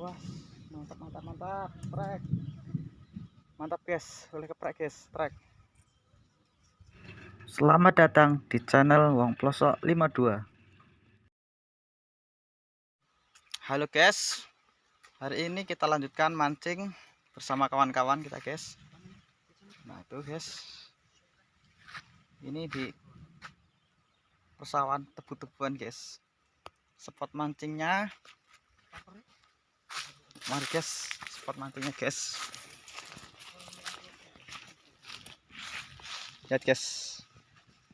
wah mantap mantap mantap. Trek. Mantap guys. Boleh keprek guys. Trek. Selamat datang di channel Wong Plosok 52 halo guys. Hari ini kita lanjutkan mancing bersama kawan-kawan kita guys. Nah itu guys. Ini di persawahan tebu-tebuan guys. Spot mancingnya mari guys spot mancingnya guys lihat guys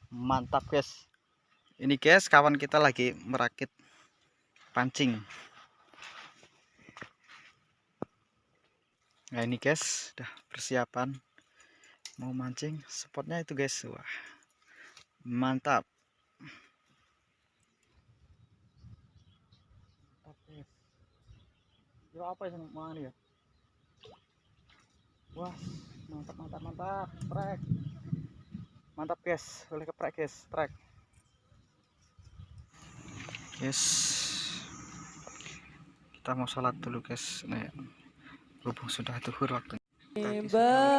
mantap guys ini guys kawan kita lagi merakit pancing. Nah ini guys udah persiapan mau mancing. Spotnya itu guys. Wah mantap Kira apa yang mau ya? Wah, mantap mantap mantap, trek. Mantap guys, boleh keprek guys, trek. Yes. Kita mau sholat dulu guys. Nih, berhubung sudah tuhur waktunya. Ibadallah,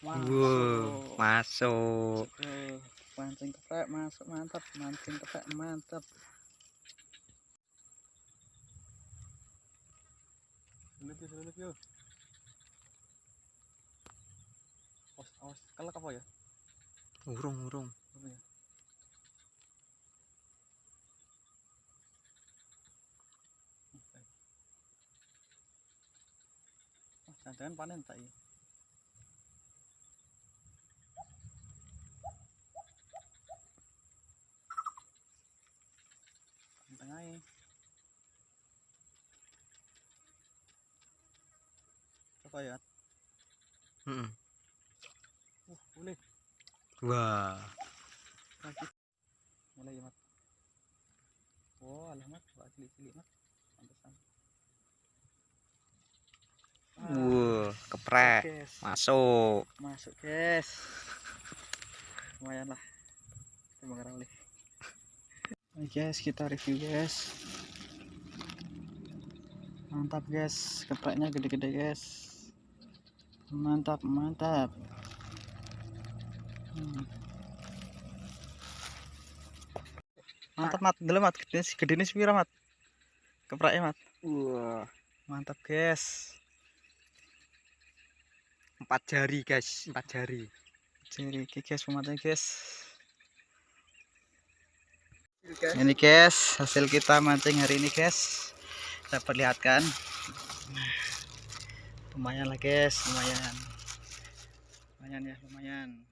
Wow, masuk. Tuh, mancing keprek masuk mantap, mancing keprek mantap. Sulit ya, sulit ya. Awas, awas, kelak apa ya? Urung, urung. Apa ya? Oh, jangan panen tak ya? Ya. Mm-mm. Uh, boleh. Wah, Lagi. Mulai ya, Mat. Oh, alamat, Wah, cilik-cilik, Mat. Pantesan. Ah, wow, keprek, guys. masuk. Masuk, guys. Lumayan lah. Terima kasih. Oke, guys, kita review, guys. Mantap, guys. Kepreknya gede-gede, guys. Mantap, mantap. Hmm. Mantap, Mat. Dulu, Mat. Gede, gede ini sepira, Mat. Kepreknya, Mat. Wah, Mantap, guys. empat jari guys, empat jari. Jadi, oke, guys, pematanya, guys. Ini guys, hasil kita mancing hari ini guys. Saya perlihatkan. Lumayan lah guys, lumayan. Lumayan ya, lumayan.